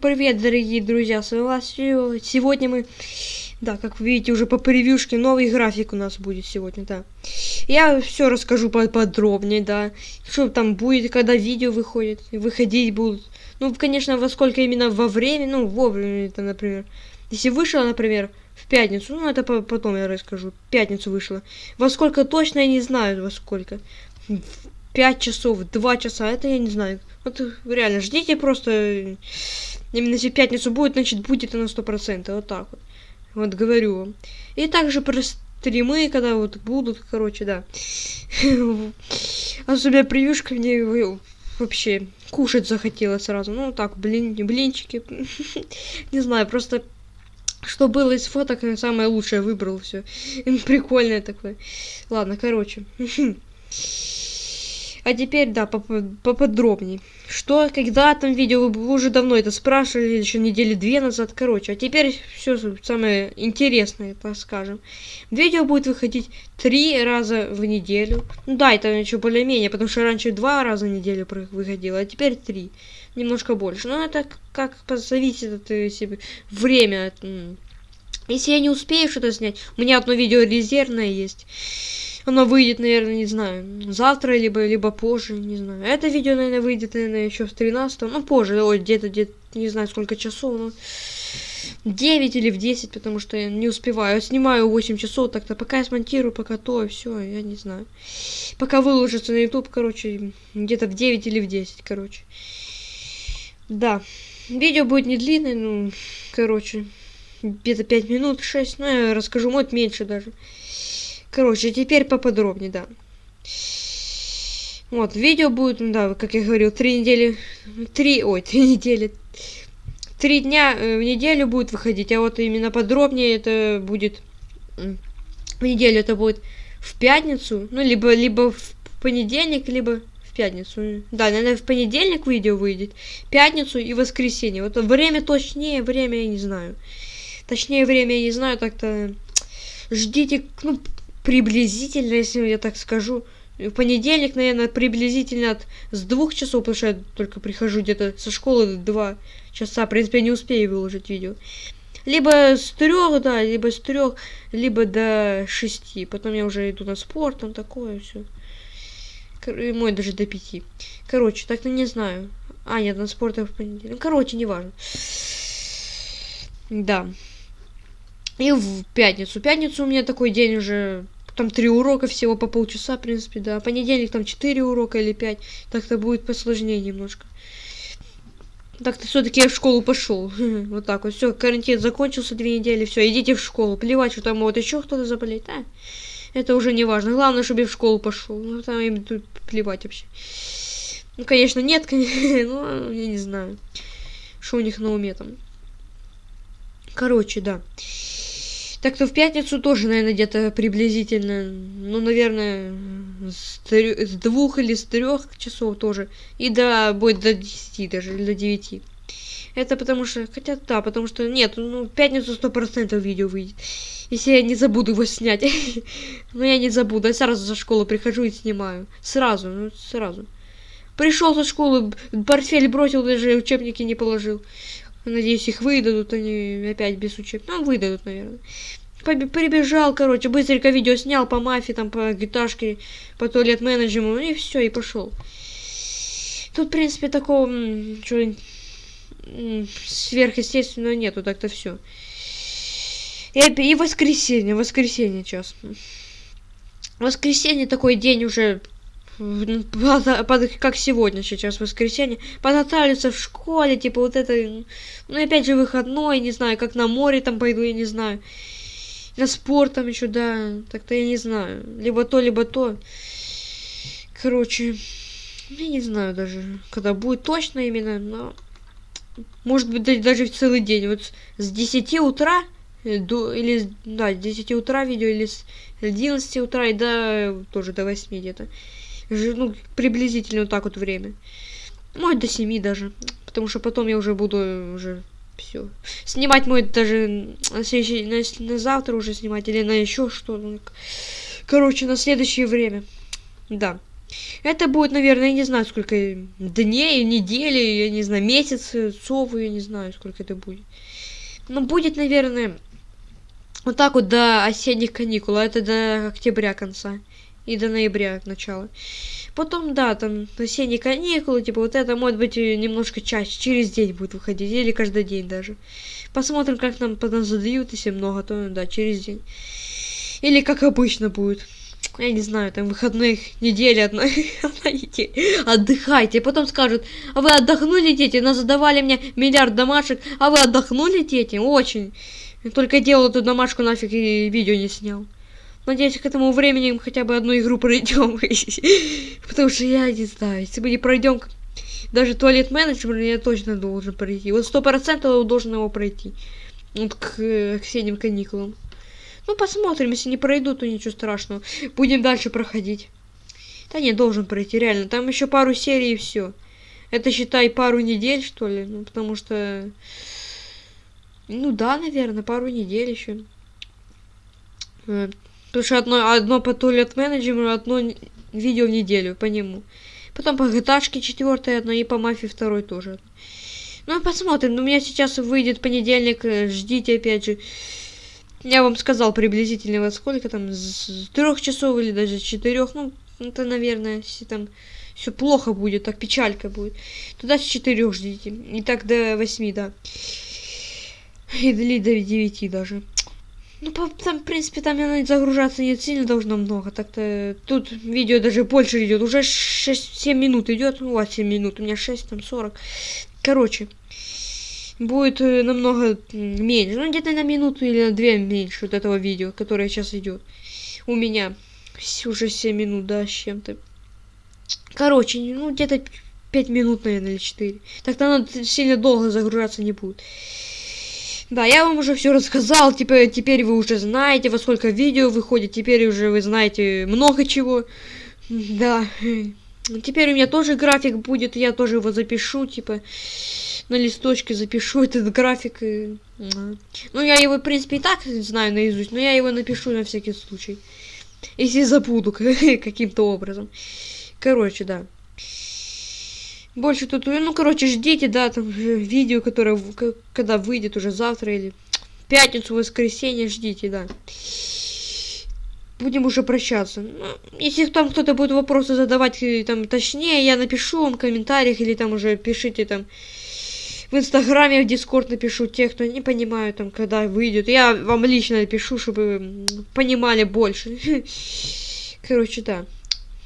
привет, дорогие друзья, с вами Сегодня мы, да, как вы видите, уже по превьюшке новый график у нас будет сегодня, да. Я все расскажу подробнее, да, что там будет, когда видео выходит, выходить будут. Ну, конечно, во сколько именно во время, ну, вовремя это, например. Если вышло, например, в пятницу, ну, это потом я расскажу, пятницу вышло. Во сколько точно я не знаю, во сколько. 5 часов, 2 часа, это я не знаю. Вот реально, ждите просто, именно если пятницу будет, значит будет на 100%, вот так вот. Вот говорю вам. И также про стримы, когда вот будут, короче, да. Особенно превьюшка мне вообще кушать захотела сразу. Ну так, блин, блинчики. не знаю, просто что было из фоток, самое лучшее выбрал все. Прикольное такое. Ладно, короче. А теперь, да, поподробнее. Что, когда там видео, вы уже давно это спрашивали, еще недели две назад, короче. А теперь все самое интересное, так скажем. Видео будет выходить три раза в неделю. Ну да, это еще более-менее, потому что раньше два раза в неделю выходило, а теперь три. Немножко больше. Но это как зависит от если, время. Если я не успею что-то снять, у меня одно видео резервное есть оно выйдет, наверное, не знаю, завтра, либо, либо позже, не знаю. Это видео, наверное, выйдет, наверное, еще в 13 ну, позже, ой, где-то, где-то, не знаю, сколько часов, но 9 или в 10, потому что я не успеваю. Я снимаю 8 часов, так-то пока я смонтирую, пока то, и все, я не знаю. Пока выложится на YouTube, короче, где-то в 9 или в 10, короче. Да, видео будет не длинное, ну, короче, где-то 5 минут, 6, ну, я расскажу, может, меньше даже. Короче, теперь поподробнее, да. Вот, видео будет, да, как я говорил, три недели, три, ой, три недели, три дня э, в неделю будет выходить, а вот именно подробнее это будет, в неделю это будет в пятницу, ну, либо, либо в понедельник, либо в пятницу. Да, наверное, в понедельник видео выйдет, пятницу и воскресенье. Вот время точнее, время я не знаю. Точнее, время я не знаю, так-то ждите, ну, приблизительно, если я так скажу, в понедельник, наверное, приблизительно от с двух часов, потому что я только прихожу где-то со школы два часа, в принципе, я не успею выложить видео. Либо с трех, да, либо с трех, либо до шести. Потом я уже иду на спорт, там такое все. Мой даже до пяти. Короче, так-то не знаю. А, нет, на спорт я в понедельник. Короче, неважно. Да. И в пятницу. Пятницу у меня такой день уже там три урока всего по полчаса, в принципе, да. Понедельник там четыре урока или пять. Так-то будет посложнее немножко. Так-то все-таки я в школу пошел. вот так вот. Все, карантин закончился две недели. Все, идите в школу. Плевать, что там вот еще кто-то заболеет. А, это уже не важно. Главное, чтобы я в школу пошел. Ну, там им тут плевать вообще. Ну, конечно, нет, конечно. ну, я не знаю. Что у них на уме там. Короче, да. Так-то в пятницу тоже, наверное, где-то приблизительно, ну, наверное, с, трё- с двух или с трех часов тоже. И до, будет до десяти даже, или до девяти. Это потому что, хотя да, потому что, нет, ну, в пятницу сто процентов видео выйдет. Если я не забуду его снять. Но я не забуду, я сразу за школу прихожу и снимаю. Сразу, ну, сразу. Пришел со школы, портфель бросил, даже учебники не положил. Надеюсь, их выдадут, они опять без учеб. Ну, выдадут, наверное. Прибежал, короче, быстренько видео снял по мафии, там, по гиташке, по туалет менеджеру, и все, и пошел. Тут, в принципе, такого что сверхъестественного нету, так-то все. И, и воскресенье, воскресенье сейчас. Воскресенье такой день уже как сегодня сейчас воскресенье, подготавливаться в школе, типа вот это, ну опять же выходной, не знаю, как на море там пойду, я не знаю, на спорт там еще, да, так-то я не знаю, либо то, либо то, короче, я не знаю даже, когда будет точно именно, но, может быть, даже в целый день, вот с 10 утра до, или, да, с 10 утра видео, или с 11 утра и до, тоже до 8 где-то ну, приблизительно вот так вот время. Может, до 7 даже. Потому что потом я уже буду уже все. Снимать мой даже на, следующий, на, на завтра уже снимать или на еще что. Ну, короче, на следующее время. Да. Это будет, наверное, я не знаю, сколько дней, недели, я не знаю, месяцев, я не знаю, сколько это будет. Но будет, наверное, вот так вот до осенних каникул, а это до октября конца и до ноября начала. Потом, да, там осенние каникулы, типа вот это может быть немножко чаще, через день будет выходить, или каждый день даже. Посмотрим, как нам потом задают, если много, то да, через день. Или как обычно будет. Я не знаю, там выходных недели одна, одна неделя. Отдыхайте. Потом скажут, а вы отдохнули, дети? Нас задавали мне миллиард домашек, а вы отдохнули, дети? Очень. Только делал эту домашку нафиг и видео не снял. Надеюсь, к этому времени мы хотя бы одну игру пройдем. Потому что я не знаю, если мы не пройдем даже туалет менеджер, я точно должен пройти. Вот сто процентов должен его пройти. Вот к, к осенним каникулам. Ну, посмотрим, если не пройду, то ничего страшного. Будем дальше проходить. Да не, должен пройти, реально. Там еще пару серий и все. Это, считай, пару недель, что ли. Ну, потому что... Ну да, наверное, пару недель еще. Потому что одно, одно по туалет менеджеру, одно видео в неделю по нему. Потом по GTA четвертое одно и по мафии второй тоже. Ну, посмотрим. Ну, у меня сейчас выйдет понедельник. Э, ждите, опять же. Я вам сказал приблизительно во сколько там, с трех часов или даже четырех, ну, это, наверное, если там все плохо будет, так печалька будет. Туда с четырех ждите. И так до восьми, да. Или до девяти даже. Ну, там, в принципе, там загружаться не сильно должно много. Так-то тут видео даже больше идет. Уже 6-7 минут идет. Ну, вас 7 минут, у меня 6, там 40. Короче, будет э, намного меньше. Ну, где-то на минуту или на две меньше вот этого видео, которое сейчас идет. У меня уже 7 минут, да, с чем-то. Короче, ну, где-то 5 минут, наверное, или 4. Так-то оно сильно долго загружаться не будет. Да, я вам уже все рассказал, типа, теперь вы уже знаете, во сколько видео выходит, теперь уже вы знаете много чего. Да. Теперь у меня тоже график будет, я тоже его запишу, типа на листочке запишу этот график. Ну, я его, в принципе, и так знаю наизусть, но я его напишу на всякий случай. Если забуду каким-то образом. Короче, да. Больше тут, ну, короче, ждите, да, там видео, которое, когда выйдет уже завтра или в пятницу, воскресенье, ждите, да. Будем уже прощаться. Ну, если там кто-то будет вопросы задавать, э, там, точнее, я напишу вам в комментариях, или там уже пишите там в Инстаграме, в Дискорд напишу тех, кто не понимают, там, когда выйдет. Я вам лично напишу, чтобы понимали больше. Короче, да.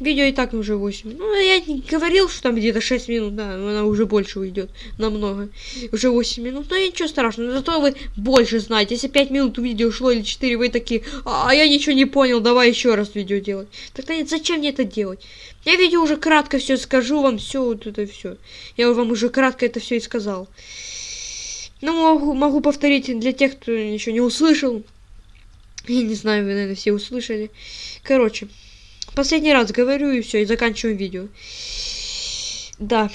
Видео и так уже 8. Ну, я не говорил, что там где-то 6 минут, да, она уже больше уйдет. Намного. Уже 8 минут. Но ничего страшного. Зато вы больше знаете. Если 5 минут видео шло или 4, вы такие, а, я ничего не понял, давай еще раз видео делать. Тогда нет, зачем мне это делать? Я видео уже кратко все скажу вам, все вот это все. Я вам уже кратко это все и сказал. Ну, могу, могу повторить для тех, кто еще не услышал. Я не знаю, вы, наверное, все услышали. Короче. Последний раз говорю и все, и заканчиваем видео. Да.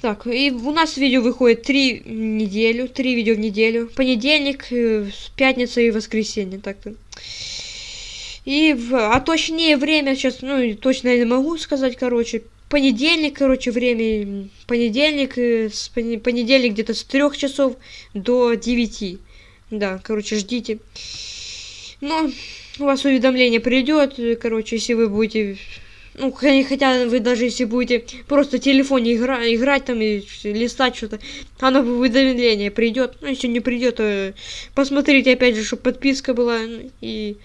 Так, и у нас видео выходит три неделю, три видео в неделю. Понедельник, э, пятница и воскресенье, так-то. И, в, а точнее время сейчас, ну, точно я не могу сказать, короче. Понедельник, короче, время, понедельник, э, с понедельник где-то с трех часов до девяти. Да, короче, ждите. Ну, у вас уведомление придет, короче, если вы будете, ну, хотя вы даже если будете просто в телефоне игра, играть там и листать что-то, оно в уведомление придет, ну, если не придет, посмотрите опять же, чтобы подписка была и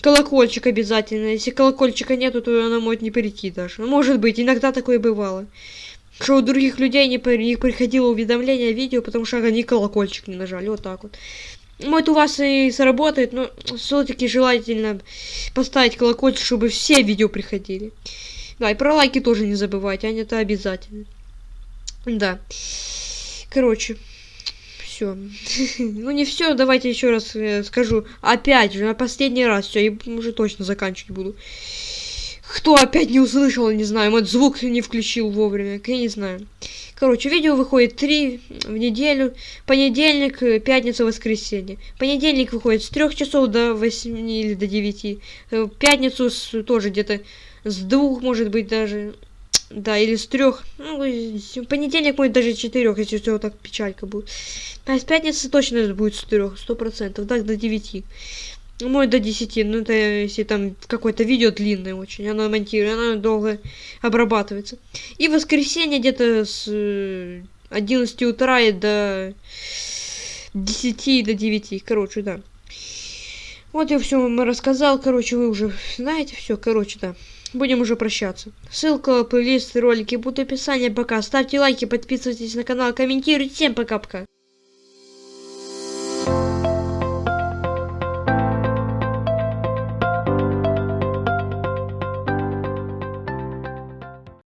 колокольчик обязательно, если колокольчика нету, то она может не прийти даже, может быть, иногда такое бывало. Что у других людей не, не приходило уведомление видео, потому что они колокольчик не нажали, вот так вот. Может, у вас и сработает, но все-таки желательно поставить колокольчик, чтобы все видео приходили. Да, и про лайки тоже не забывайте, они это обязательно. Да. Короче, все. ну не все, давайте еще раз э, скажу. Опять же, на последний раз. Все, и уже точно заканчивать буду. Кто опять не услышал, не знаю, может звук не включил вовремя, я не знаю. Короче, видео выходит три в неделю. Понедельник, э, пятница, воскресенье. Понедельник выходит с трех часов до 8 или до 9. Э, пятницу с, тоже где-то с двух, может быть, даже. Да, или с трех. Ну, понедельник будет даже с четырех, если все так печалька будет. А с пятницы точно будет с 3, 100%, так до 9. Ну, мой до 10, ну это если там какое-то видео длинное очень, оно монтирует, оно долго обрабатывается. И воскресенье где-то с э, 11 утра и до 10 до 9, короче, да. Вот я все вам рассказал, короче, вы уже знаете все, короче, да. Будем уже прощаться. Ссылка, плейлист, ролики будут в описании. Пока. Ставьте лайки, подписывайтесь на канал, комментируйте. Всем пока-пока.